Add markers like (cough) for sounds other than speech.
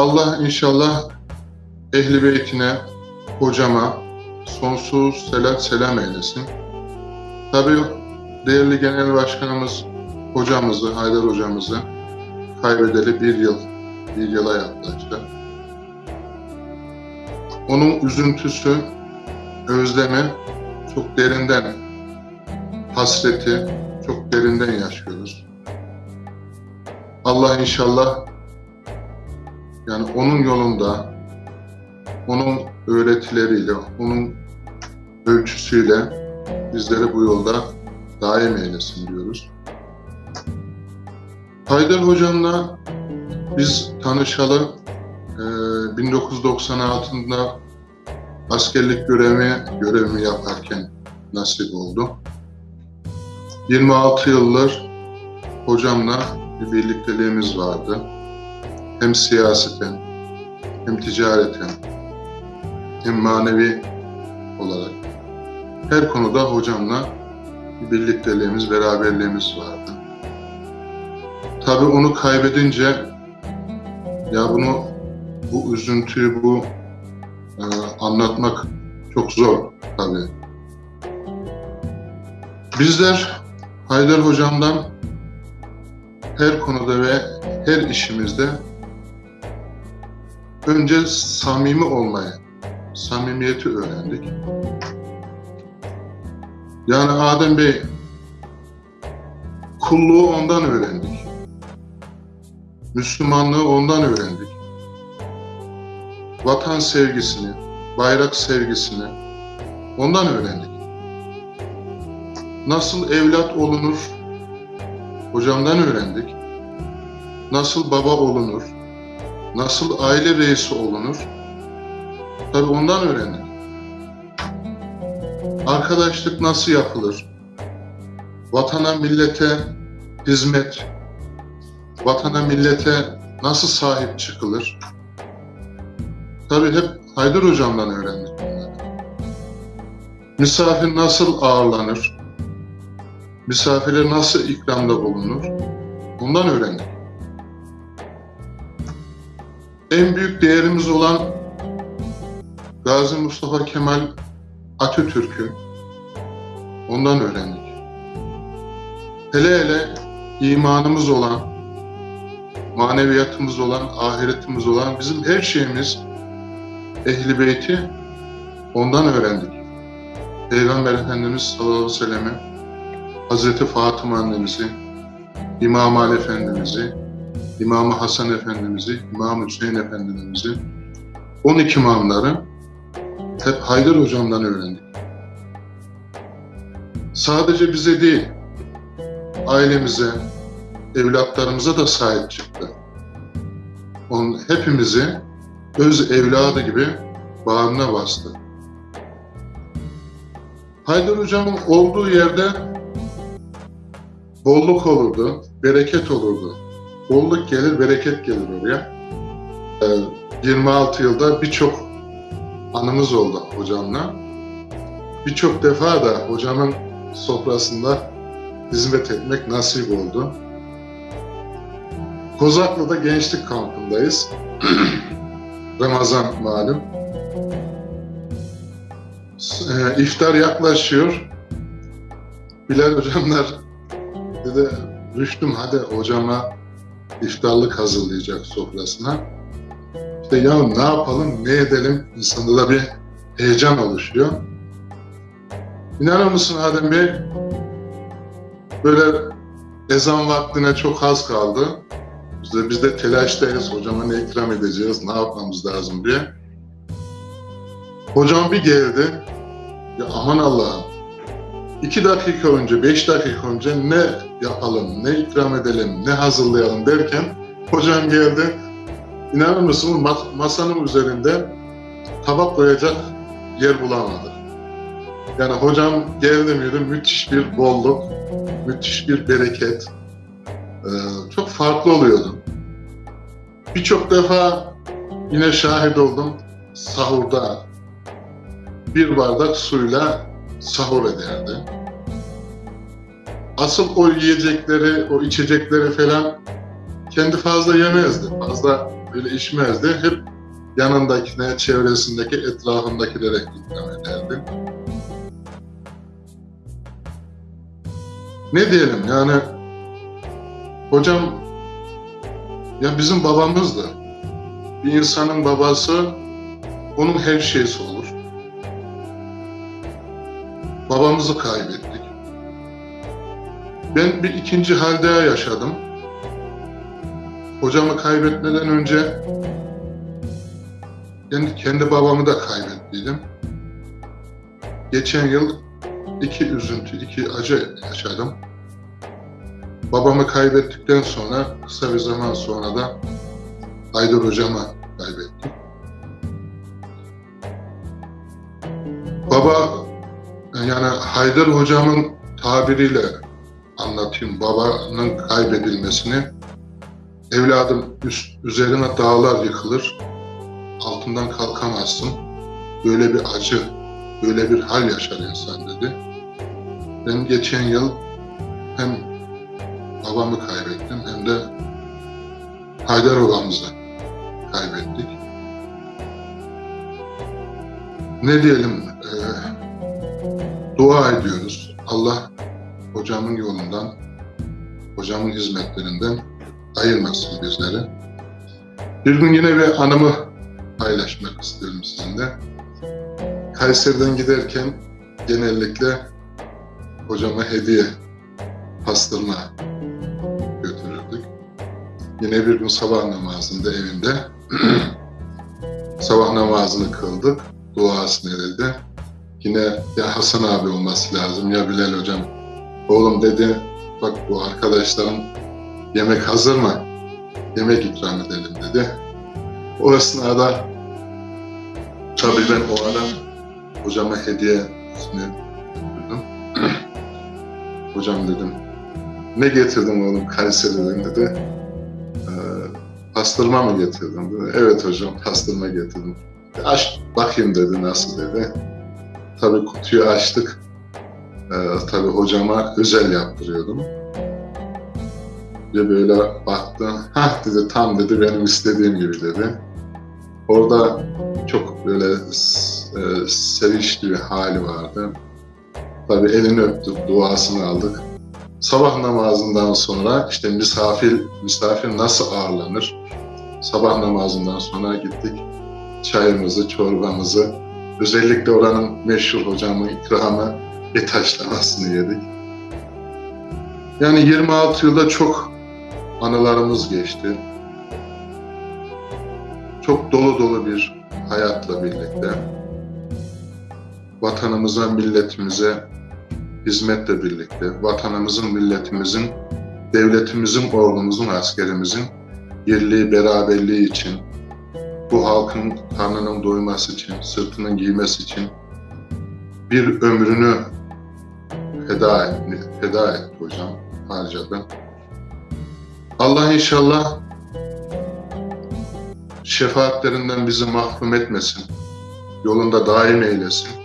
Allah inşallah ehli beytine, hocama sonsuz selat selam eylesin. Tabii değerli genel başkanımız hocamızı, Haydar hocamızı kaybedeli bir yıl, bir yıla yaklaştı. Onun üzüntüsü, özlemi çok derinden, hasreti çok derinden yaşıyoruz. Allah inşallah yani onun yolunda, onun öğretileriyle, onun ölçüsüyle bizleri bu yolda daim eylesin diyoruz. Haydar Hocam'la biz tanışalı e, 1996'da askerlik görevi görevimi yaparken nasip oldu. 26 yıldır hocamla bir birlikteliğimiz vardı. Hem siyaseten, hem ticareten, hem manevi olarak her konuda hocamla bir birlikteliğimiz, beraberliğimiz vardı. Tabii onu kaybedince ya bunu bu üzüntüyü, bu e, anlatmak çok zor tabii. Bizler Haydar Hocam'dan her konuda ve her işimizde önce samimi olmayı, samimiyeti öğrendik. Yani Adem Bey kulluğu ondan öğrendik. Müslümanlığı ondan öğrendik. Vatan sevgisini, bayrak sevgisini ondan öğrendik. Nasıl evlat olunur hocamdan öğrendik. Nasıl baba olunur, nasıl aile reisi olunur tabi ondan öğrendik. Arkadaşlık nasıl yapılır? Vatana, millete hizmet, vatana, millete nasıl sahip çıkılır? Tabii hep Haydar Hocam'dan öğrendik. Misafir nasıl ağırlanır? Misafire nasıl ikramda bulunur? Bundan öğrendik. En büyük değerimiz olan Gazi Mustafa Kemal Atatürk'ü ondan öğrendik. Hele hele imanımız olan, maneviyatımız olan, ahiretimiz olan bizim her şeyimiz Ehli Beyti ondan öğrendik. Peygamber Efendimiz sallallahu aleyhi ve sellem'i, Hazreti Fatıma annemizi, İmam Ali Efendimiz'i, İmam Hasan Efendimiz'i, İmam Hüseyin Efendimiz'i, 12 imamları hep Haydar Hocam'dan öğrendik. Sadece bize değil, ailemize, evlatlarımıza da sahip çıktı. Onun hepimizi öz evladı gibi bağrına bastı. Haydar Hocam'ın olduğu yerde bolluk olurdu, bereket olurdu. Bolluk gelir, bereket gelir oraya. Ee, 26 yılda birçok anımız oldu hocamla. Birçok defa da hocamın sofrasında hizmet etmek nasip oldu. Kozaklı'da gençlik kampındayız. (clears throat) Ramazan malum. E, iftar yaklaşıyor. Bilal hocamlar dedi Rüştüm hadi hocama iftarlık hazırlayacak sofrasına. İşte ya ne yapalım, ne edelim? İnsanda da bir heyecan oluşuyor. İnanır mısın Adem Bey? Böyle ezan vaktine çok az kaldı. Biz de, biz de telaştayız. Hocama ne ikram edeceğiz, ne yapmamız lazım diye. Hocam bir geldi. Ya aman Allah'ım. İki dakika önce, beş dakika önce ne yapalım, ne ikram edelim, ne hazırlayalım derken hocam geldi. İnanır mısınız masanın üzerinde tabak koyacak yer bulamadı. Yani hocam geldi miydi müthiş bir bolluk, müthiş bir bereket. Ee, çok farklı oluyordu. Birçok defa yine şahit oldum sahurda bir bardak suyla sahur ederdi. Asıl o yiyecekleri, o içecekleri falan kendi fazla yemezdi. Fazla öyle içmezdi. Hep yanındakine, çevresindeki, etrafındakilere ikram ederdi. Ne diyelim yani hocam ya bizim babamızdı. Bir insanın babası onun her şeysi olur. Babamızı kaybettik. Ben bir ikinci hal daha yaşadım. Hocamı kaybetmeden önce kendi, kendi babamı da kaybettiydim. Geçen yıl iki üzüntü, iki acı yaşadım. Babamı kaybettikten sonra kısa bir zaman sonra da Haydar hocamı kaybettim. Baba yani Haydar hocamın tabiriyle anlatayım babanın kaybedilmesini. Evladım üst, üzerine dağlar yıkılır, altından kalkamazsın. Böyle bir acı, böyle bir hal yaşar insan dedi. Ben geçen yıl hem babamı kaybettim hem de Haydar babamızı kaybettik. Ne diyelim, e, dua ediyoruz. Allah hocamın yolundan, hocamın hizmetlerinden ayırmasın bizleri. Bir gün yine bir anımı paylaşmak istiyorum sizinle. Kayseri'den giderken genellikle hocama hediye pastırma götürürdük. Yine bir gün sabah namazında evinde (clears throat) sabah namazını kıldık. Duasını edildi. Yine ya Hasan abi olması lazım ya Bilal hocam. Oğlum dedi bak bu arkadaşların yemek hazır mı? Yemek ikram edelim dedi. O esnada tabii ben o ara hocama hediyesini götürdüm. (clears throat) Hocam dedim ne getirdin oğlum Kayseri'den dedi. Ee, pastırma mı getirdin dedi. Evet hocam pastırma getirdim. Aç bakayım dedi nasıl dedi. Tabii kutuyu açtık. Ee, tabii hocama özel yaptırıyordum. Ve böyle baktı. Hah dedi tam dedi benim istediğim gibi dedi. Orada çok böyle e, sevinçli bir hali vardı. Tabii elini öptük, duasını aldık. Sabah namazından sonra işte misafir misafir nasıl ağırlanır? Sabah namazından sonra gittik çayımızı, çorbamızı, özellikle oranın meşhur hocamın ikramı et haşlamasını yedik. Yani 26 yılda çok anılarımız geçti. Çok dolu dolu bir hayatla birlikte vatanımıza, milletimize hizmetle birlikte, vatanımızın, milletimizin, devletimizin, ordumuzun, askerimizin birliği, beraberliği için, bu halkın karnının doyması için, sırtının giymesi için bir ömrünü feda etti, feda etti hocam, harcadı. Allah inşallah şefaatlerinden bizi mahrum etmesin, yolunda daim eylesin.